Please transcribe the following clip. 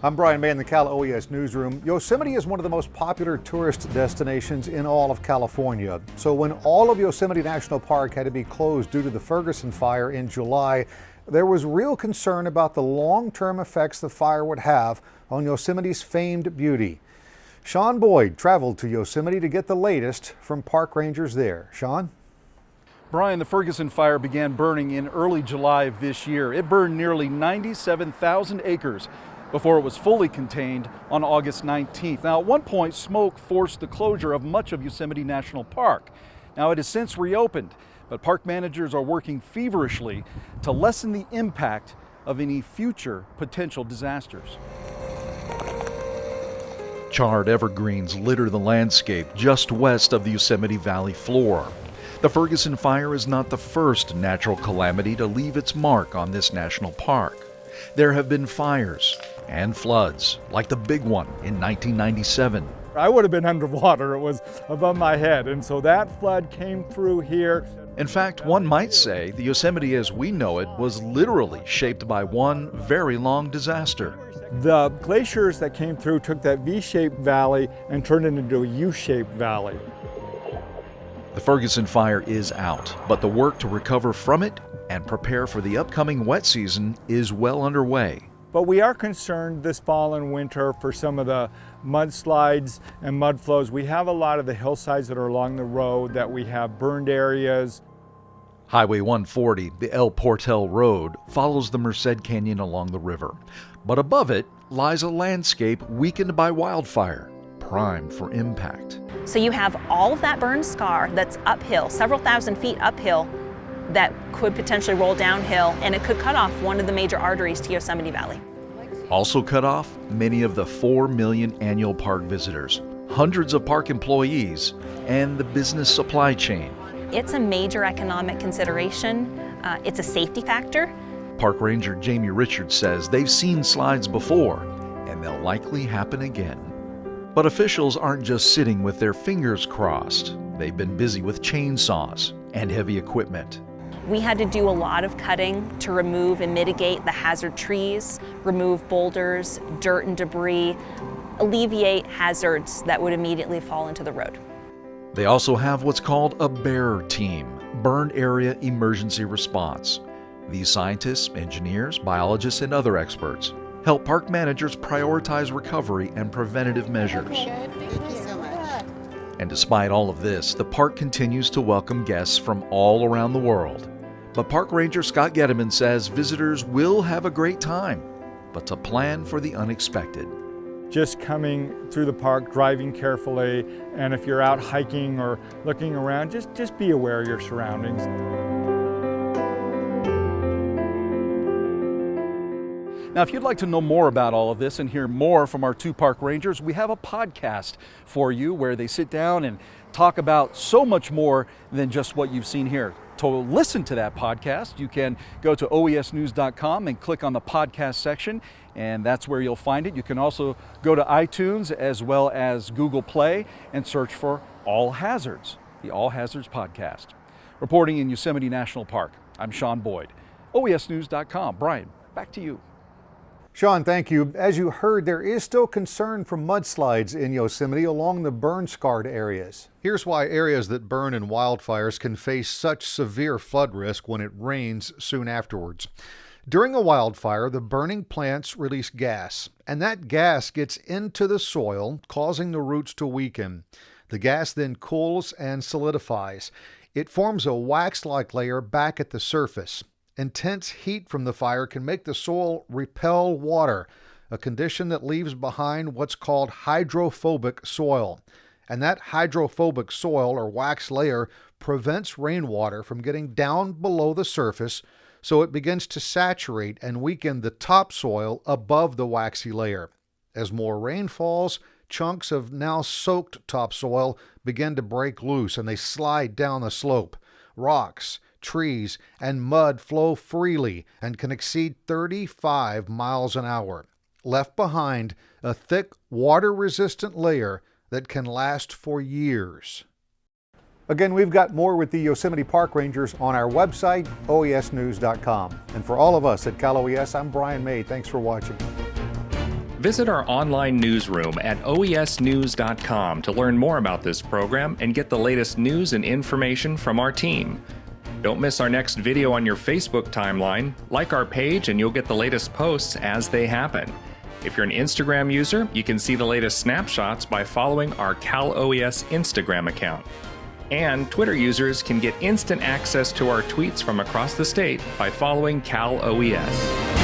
I'm Brian May in the Cal OES newsroom. Yosemite is one of the most popular tourist destinations in all of California. So when all of Yosemite National Park had to be closed due to the Ferguson fire in July, there was real concern about the long-term effects the fire would have on Yosemite's famed beauty. Sean Boyd traveled to Yosemite to get the latest from park rangers there. Sean? Brian, the Ferguson fire began burning in early July of this year. It burned nearly 97,000 acres before it was fully contained on August 19th. Now, at one point, smoke forced the closure of much of Yosemite National Park. Now, it has since reopened, but park managers are working feverishly to lessen the impact of any future potential disasters. Charred evergreens litter the landscape just west of the Yosemite Valley floor. The Ferguson fire is not the first natural calamity to leave its mark on this national park. There have been fires and floods, like the big one in 1997. I would have been underwater. It was above my head. And so that flood came through here. In fact, one might say the Yosemite as we know it was literally shaped by one very long disaster. The glaciers that came through took that V-shaped valley and turned it into a U-shaped valley. The Ferguson fire is out, but the work to recover from it and prepare for the upcoming wet season is well underway. But we are concerned this fall and winter for some of the mudslides and mud flows. We have a lot of the hillsides that are along the road that we have burned areas. Highway 140, the El Portal Road, follows the Merced Canyon along the river. But above it lies a landscape weakened by wildfire primed for impact. So you have all of that burn scar that's uphill, several thousand feet uphill, that could potentially roll downhill and it could cut off one of the major arteries to Yosemite Valley. Also cut off many of the 4 million annual park visitors, hundreds of park employees, and the business supply chain. It's a major economic consideration. Uh, it's a safety factor. Park Ranger Jamie Richards says they've seen slides before, and they'll likely happen again. But officials aren't just sitting with their fingers crossed. They've been busy with chainsaws and heavy equipment. We had to do a lot of cutting to remove and mitigate the hazard trees, remove boulders, dirt and debris, alleviate hazards that would immediately fall into the road. They also have what's called a BAER team, Burn Area Emergency Response. These scientists, engineers, biologists, and other experts help park managers prioritize recovery and preventative measures. And despite all of this, the park continues to welcome guests from all around the world. But Park Ranger Scott Gediman says visitors will have a great time, but to plan for the unexpected. Just coming through the park, driving carefully, and if you're out hiking or looking around, just, just be aware of your surroundings. Now, if you'd like to know more about all of this and hear more from our two park rangers, we have a podcast for you where they sit down and talk about so much more than just what you've seen here. To listen to that podcast, you can go to oesnews.com and click on the podcast section, and that's where you'll find it. You can also go to iTunes as well as Google Play and search for All Hazards, the All Hazards podcast. Reporting in Yosemite National Park, I'm Sean Boyd. OESnews.com. Brian, back to you. Sean, thank you. As you heard, there is still concern for mudslides in Yosemite along the burn-scarred areas. Here's why areas that burn in wildfires can face such severe flood risk when it rains soon afterwards. During a wildfire, the burning plants release gas, and that gas gets into the soil, causing the roots to weaken. The gas then cools and solidifies. It forms a wax-like layer back at the surface. Intense heat from the fire can make the soil repel water, a condition that leaves behind what's called hydrophobic soil. And that hydrophobic soil or wax layer prevents rainwater from getting down below the surface, so it begins to saturate and weaken the topsoil above the waxy layer. As more rain falls, chunks of now soaked topsoil begin to break loose and they slide down the slope. Rocks, trees, and mud flow freely and can exceed 35 miles an hour, left behind a thick water resistant layer that can last for years. Again, we've got more with the Yosemite Park Rangers on our website, oesnews.com. And for all of us at Cal OES, I'm Brian May. Thanks for watching. Visit our online newsroom at oesnews.com to learn more about this program and get the latest news and information from our team. Don't miss our next video on your Facebook timeline. Like our page and you'll get the latest posts as they happen. If you're an Instagram user, you can see the latest snapshots by following our Cal OES Instagram account. And Twitter users can get instant access to our tweets from across the state by following Cal OES.